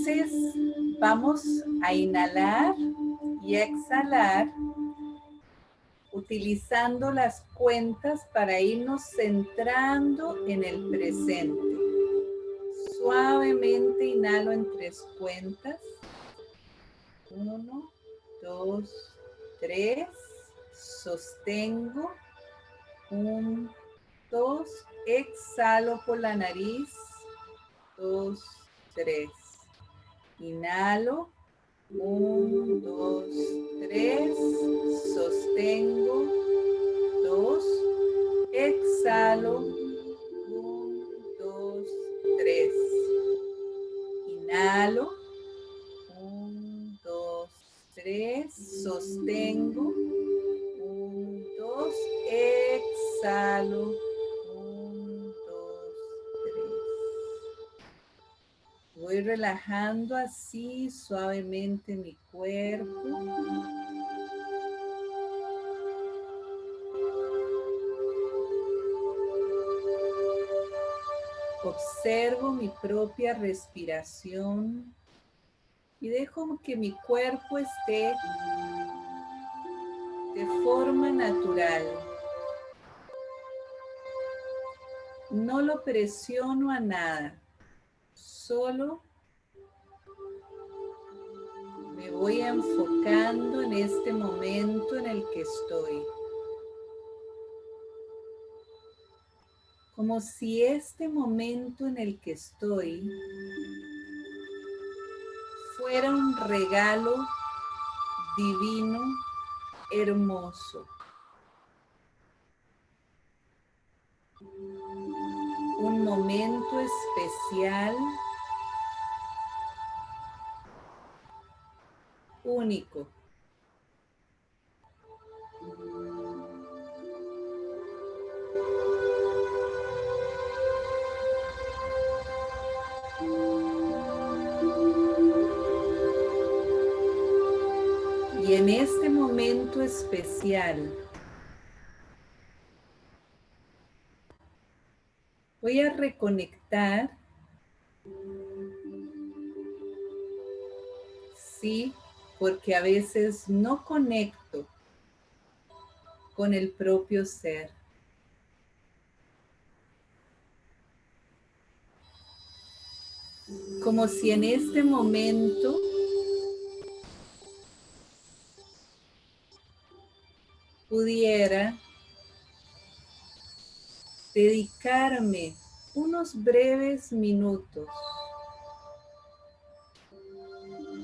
Entonces, vamos a inhalar y exhalar utilizando las cuentas para irnos centrando en el presente. Suavemente inhalo en tres cuentas. Uno, dos, tres. Sostengo. Un, dos. Exhalo por la nariz. Dos, tres. Inhalo. Un, dos, tres. Relajando así suavemente mi cuerpo. Observo mi propia respiración y dejo que mi cuerpo esté de forma natural. No lo presiono a nada solo me voy enfocando en este momento en el que estoy. Como si este momento en el que estoy fuera un regalo divino, hermoso. Un momento especial único. Y en este momento especial, voy a reconectar, sí, porque a veces no conecto con el propio ser. Como si en este momento pudiera dedicarme unos breves minutos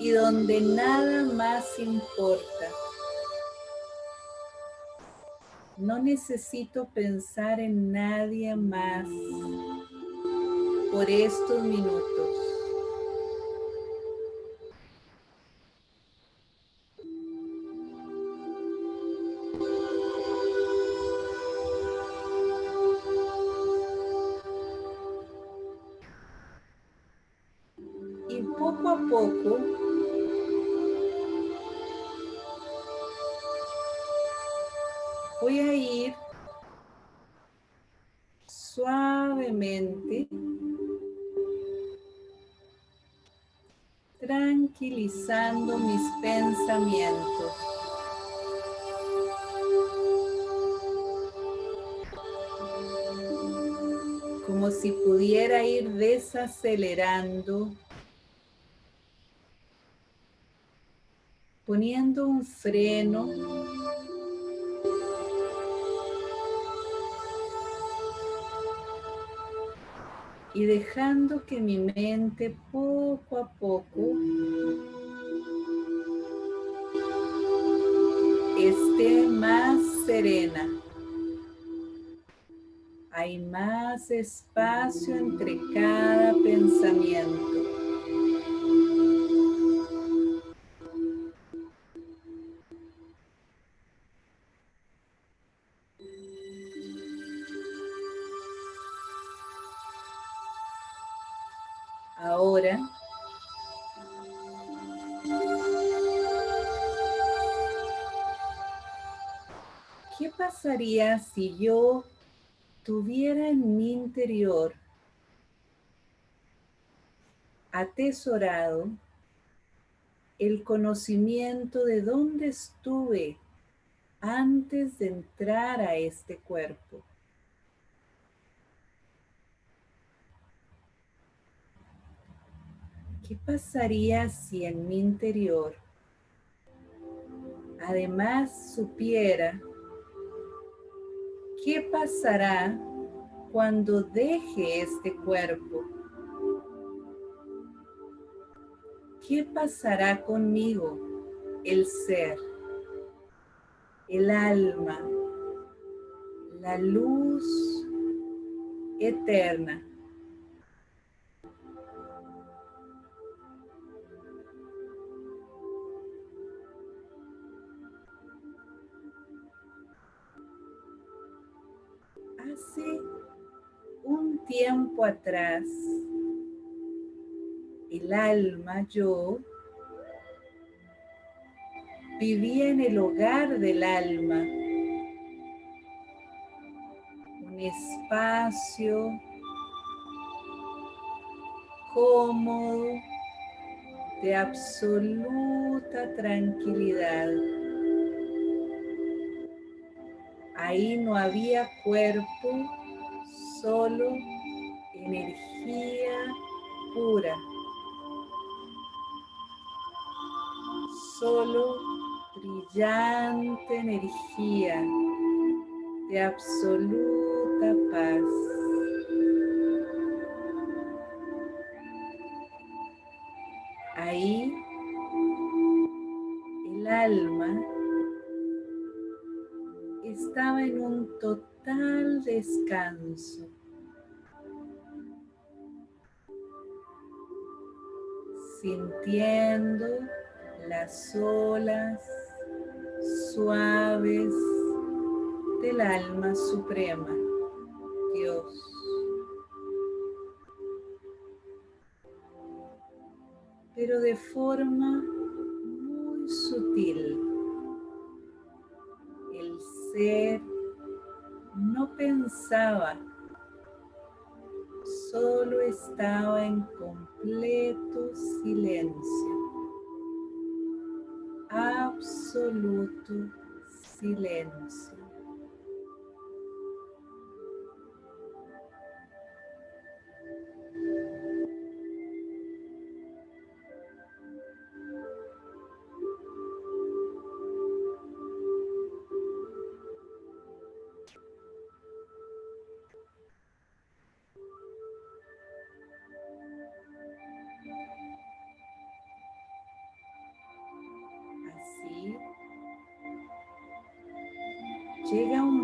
y donde nada más importa. No necesito pensar en nadie más por estos minutos. Mis pensamientos. Como si pudiera ir desacelerando, poniendo un freno y dejando que mi mente poco a poco esté más serena. Hay más espacio entre cada pensamiento. Pasaría si yo tuviera en mi interior atesorado el conocimiento de dónde estuve antes de entrar a este cuerpo. ¿Qué pasaría si en mi interior además supiera qué pasará cuando deje este cuerpo? ¿Qué pasará conmigo, el ser, el alma, la luz eterna? Tiempo atrás, el alma, yo, vivía en el hogar del alma, un espacio cómodo de absoluta tranquilidad. Ahí no había cuerpo, solo energía pura. solo brillante energía de absoluta paz. Ahí el alma estaba en un total descanso. Sintiendo las olas suaves del alma suprema, Dios. Pero de forma muy sutil, el ser no pensaba, solo estaba en completo silencio absoluto silencio.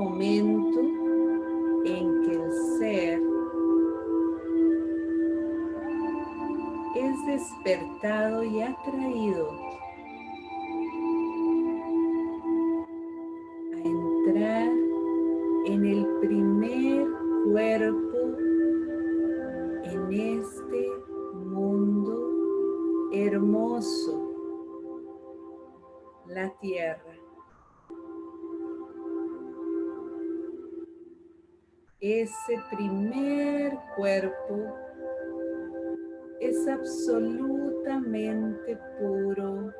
Momento en que el ser es despertado y atraído es absolutamente puro,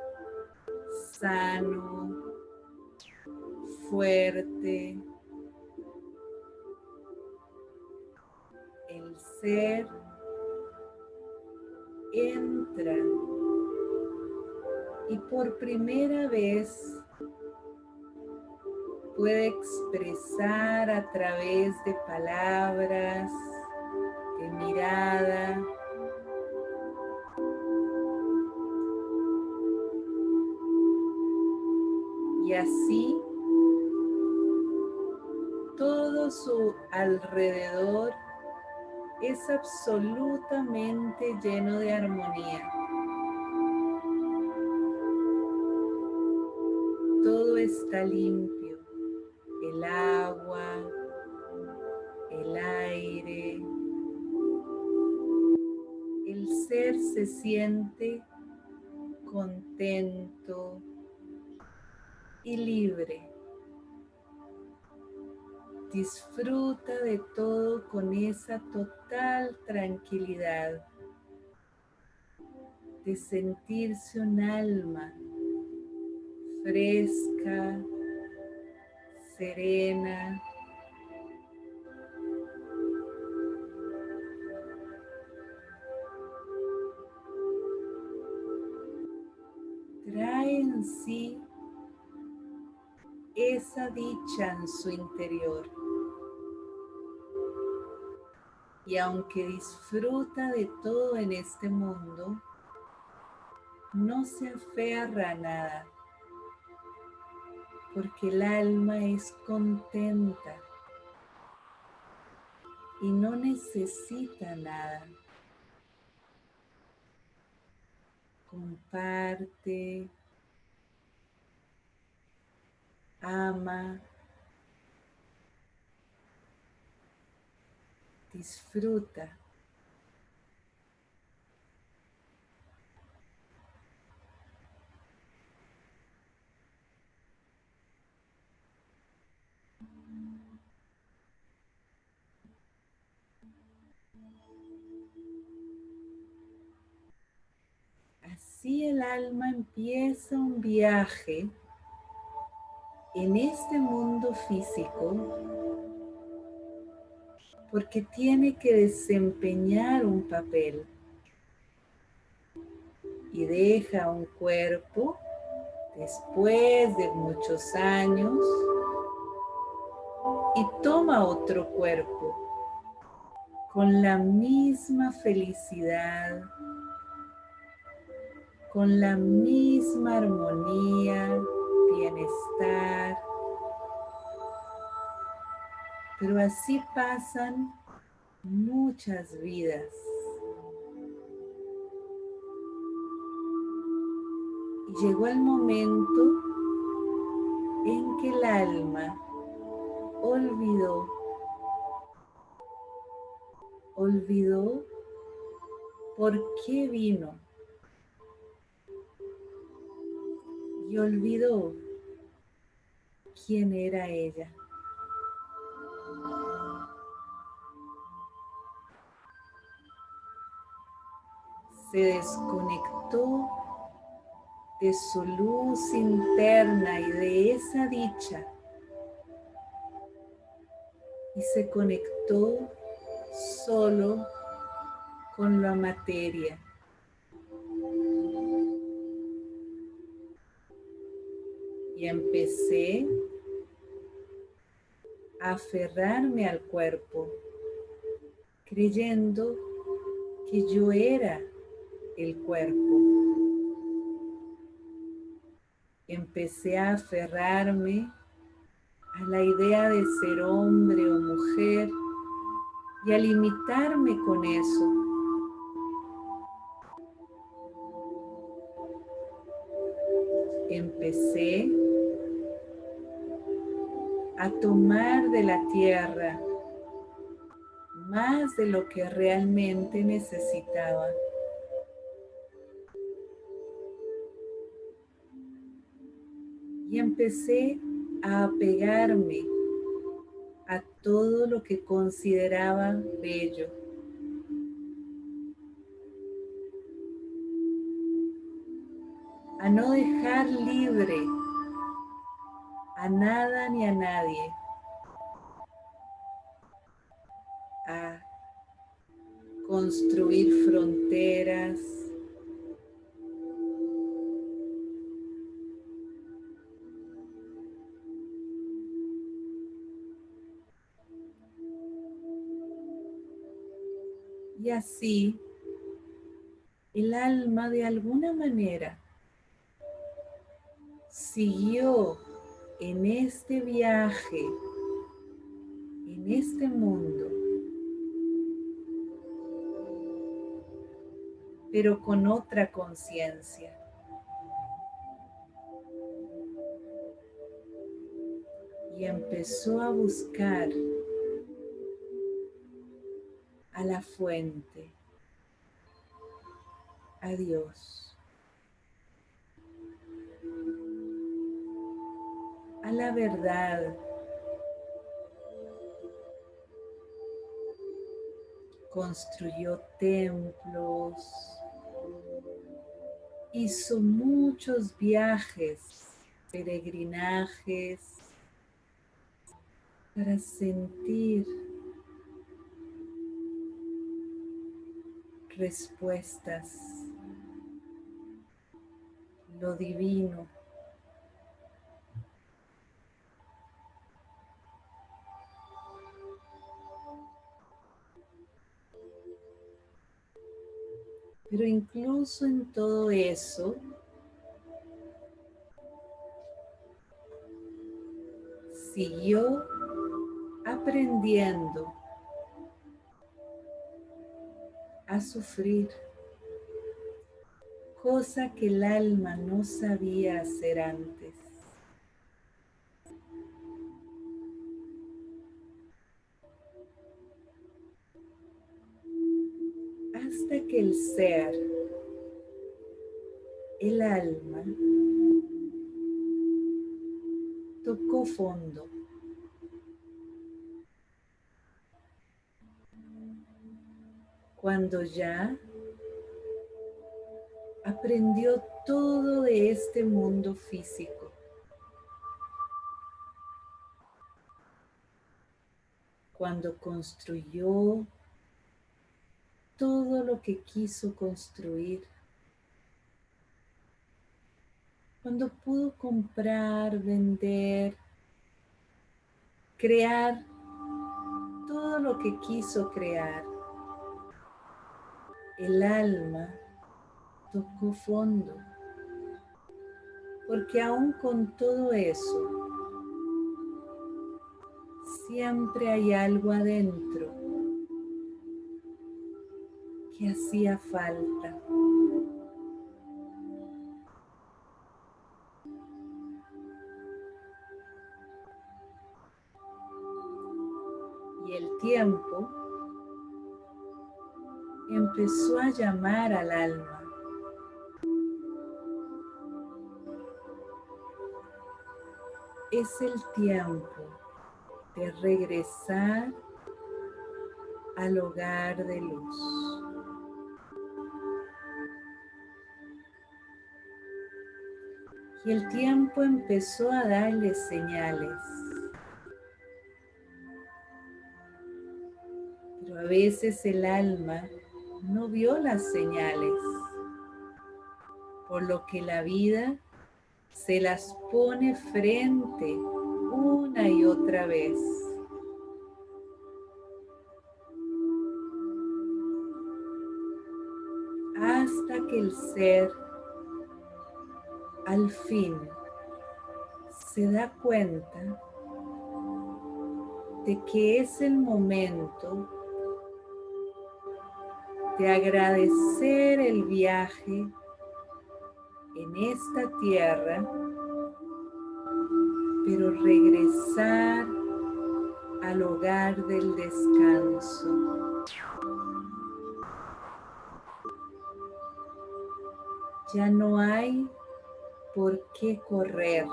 sano, fuerte. El ser entra y por primera vez puede expresar a través de palabras, de mirada. Y así todo su alrededor es absolutamente lleno de armonía. Todo está limpio el agua, el aire. El ser se siente contento y libre. Disfruta de todo con esa total tranquilidad. de sentirse un alma fresca, serena, trae en sí esa dicha en su interior. Y aunque disfruta de todo en este mundo, no se aferra a nada, porque el alma es contenta y no necesita nada. Comparte, ama, disfruta. Así el alma empieza un viaje en este mundo físico porque tiene que desempeñar un papel. Y deja un cuerpo después de muchos años y toma otro cuerpo con la misma felicidad, con la misma armonía, bienestar. Pero así pasan muchas vidas. Y llegó el momento en que el alma olvidó, olvidó por qué vino y olvidó quién era ella. Se desconectó de su luz interna y de esa dicha y se conectó solo con la materia. Y empecé a aferrarme al cuerpo, creyendo que yo era el cuerpo. Empecé a aferrarme a la idea de ser hombre o mujer y a limitarme con eso. Empecé a tomar de la tierra más de lo que realmente necesitaba. Y empecé a apegarme a todo lo que consideraba bello. A no dejar libre a nada ni a nadie. A construir fronteras. Y así, el alma de alguna manera siguió en este viaje, en este mundo, pero con otra conciencia. Y empezó a buscar a la fuente, a Dios. La verdad. Construyó templos, hizo muchos viajes, peregrinajes, para sentir respuestas, lo divino. Pero incluso en todo eso, siguió aprendiendo a sufrir, cosa que el alma no sabía hacer antes. El ser, el alma, tocó fondo. cuando ya aprendió todo de este mundo físico. Cuando construyó todo lo que quiso construir. Cuando pudo comprar, vender, crear todo lo que quiso crear el alma tocó fondo, porque aún con todo eso, siempre hay algo adentro que hacía falta. Y el tiempo empezó a llamar al alma. Es el tiempo de regresar al hogar de luz. Y el tiempo empezó a darle señales. Pero a veces el alma no vio las señales, por lo que la vida se las pone frente una y otra vez. Hasta que el ser al fin se da cuenta de que es el momento de agradecer el viaje en esta tierra, pero regresar al hogar del descanso. Ya no hay por qué correr.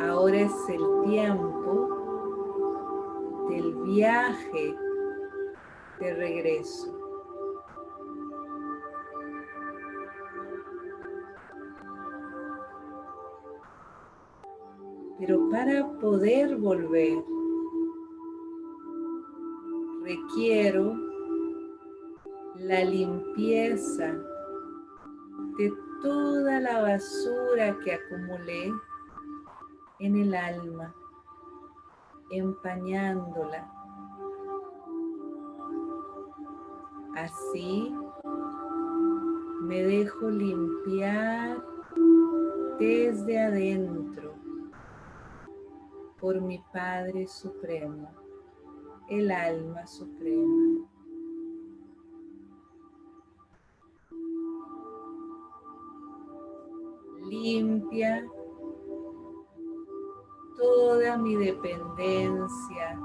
Ahora es el tiempo del viaje de regreso. Pero para poder volver, requiero la limpieza de toda la basura que acumulé en el alma, empañándola Así me dejo limpiar desde adentro por mi Padre Supremo, el alma suprema. Limpia toda mi dependencia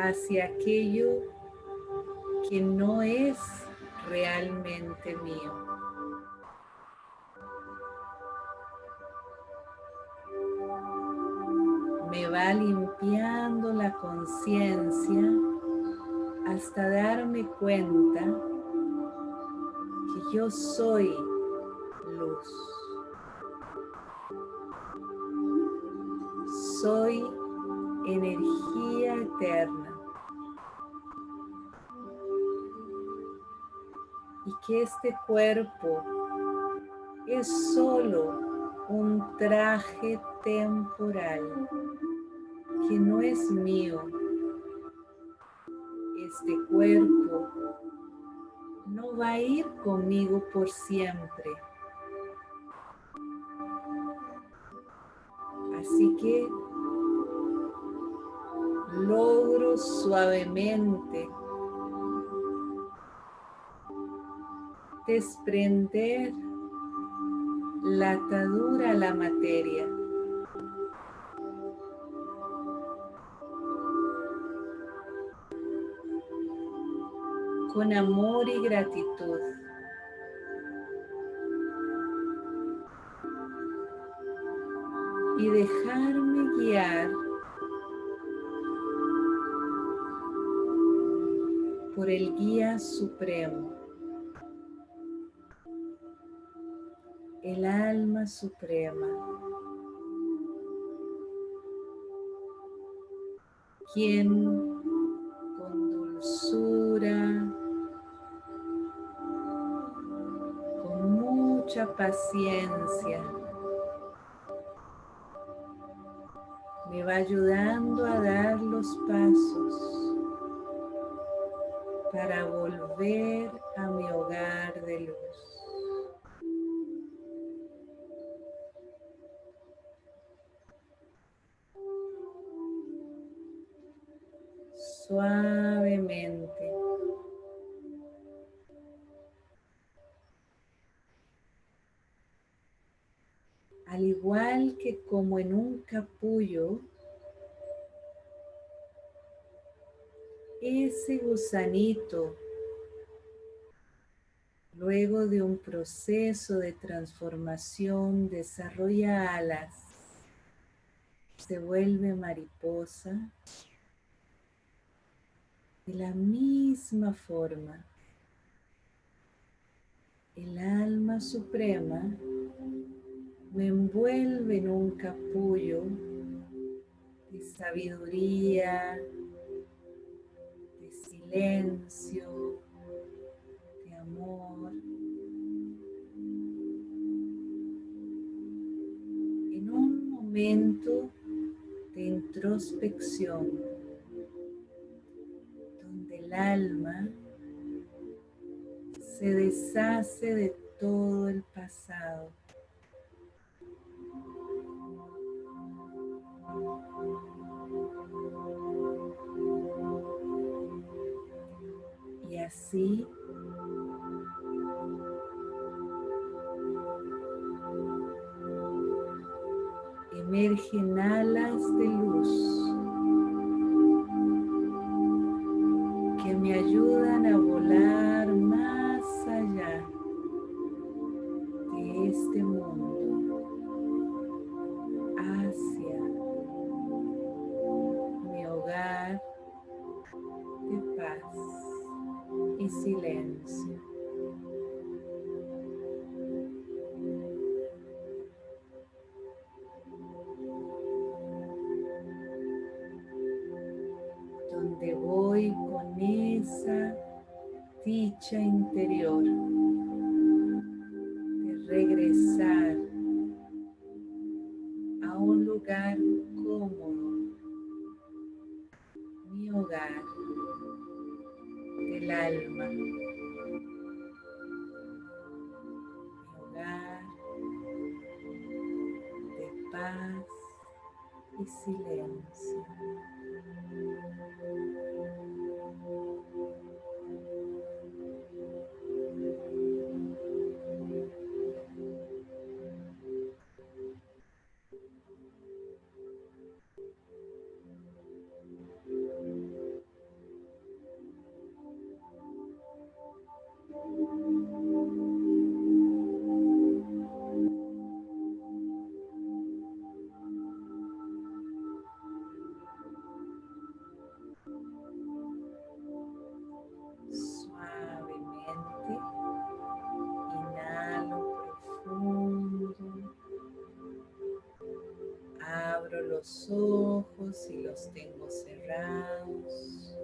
hacia aquello que no es realmente mío. Me va limpiando la conciencia hasta darme cuenta Yo soy Soy energía eterna. Y que este cuerpo es solo un traje temporal que no es mío. Este cuerpo no va a ir conmigo por siempre. Así que logro suavemente desprender la atadura a la materia. Con amor y gratitud. Y dejarme guiar por el guía supremo. el alma suprema, quien con dulzura, con mucha paciencia, ayudando a dar los pasos para volver a mi hogar de luz. suavemente. Al igual que como en un capullo, ese gusanito, luego de un proceso de transformación, desarrolla alas, se vuelve mariposa de la misma forma, el alma suprema me envuelve en un capullo de sabiduría, silencio, de amor. En un momento de introspección alma se deshace de todo el pasado. Así. Emergen alas de luz mi hogar del alma, mi hogar de paz y silencio. Los ojos y los tengo cerrados.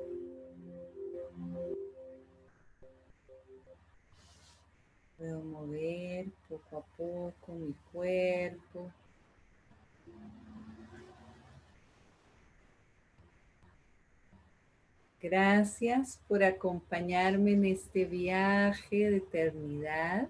Puedo mover poco a poco mi cuerpo. Gracias por acompañarme en este viaje de eternidad.